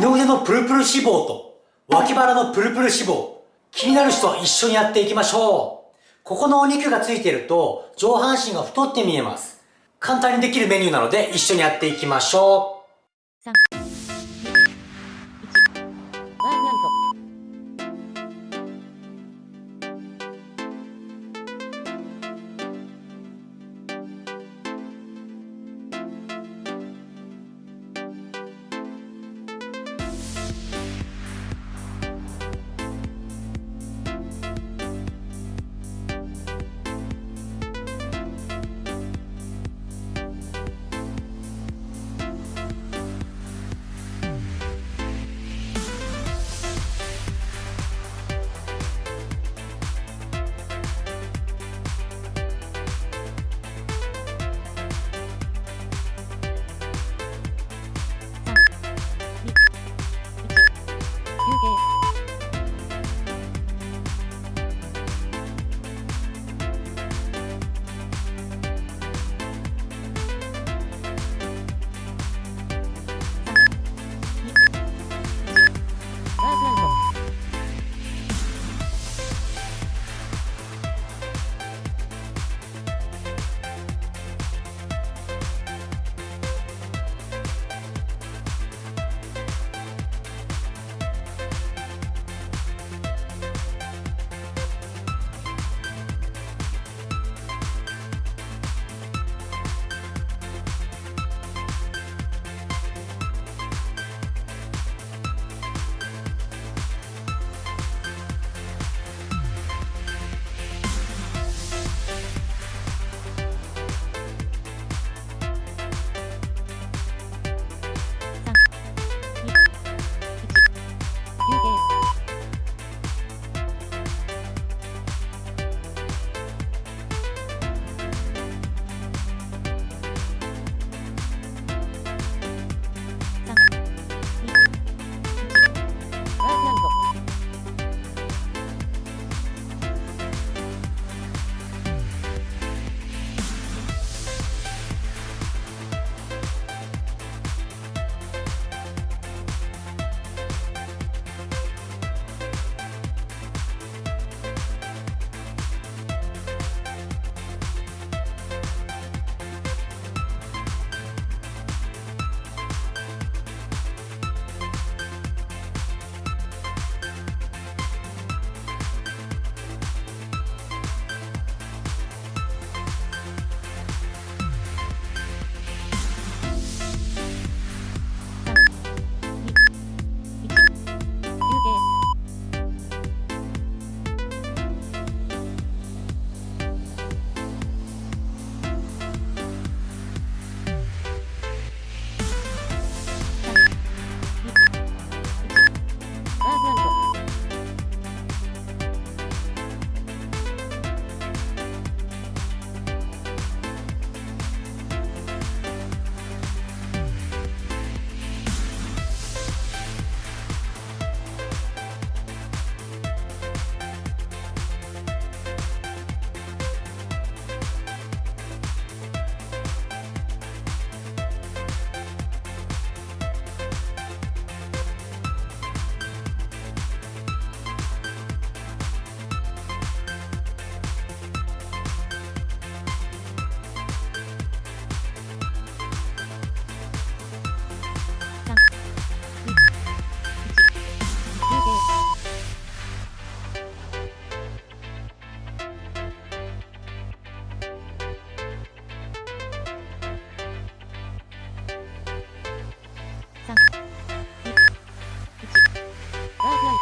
二の腕のプルプル脂肪と脇腹のプルプル脂肪、気になる人は一緒にやっていきましょう。ここのお肉がついていると上半身が太って見えます。簡単にできるメニューなので一緒にやっていきましょう。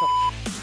Thank you.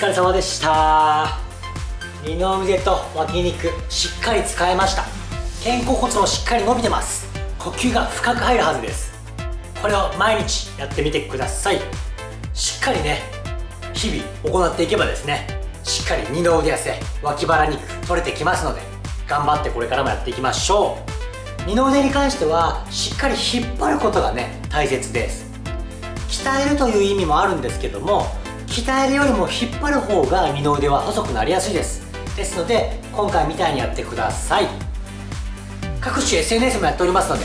疲れ様でした。二の腕と脇肉しっかり使えました。肩甲骨もしっかり伸びてます。呼吸が深く入るはずです。これを毎日やってみてください。しっかりね日々行っていけばですねしっかり二の腕痩せ脇腹肉取れてきますので頑張ってこれからもやっていきましょう。二の腕に関してはしっかり引っ張ることがね大切です。鍛えるという意味もあるんですけども鍛えるよりも引っ張る方が二の腕は細くなりやすいです。ですので今回みたいにやってください。各種 SNS もやっておりますので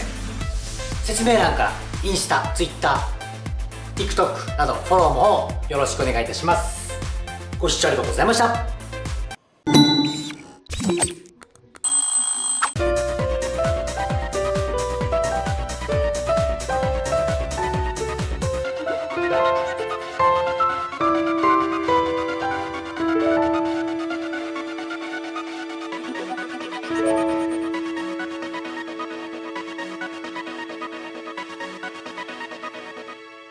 説明欄からインスタ、Twitter、TikTok などフォローもよろしくお願いいたします。ご視聴ありがとうございました。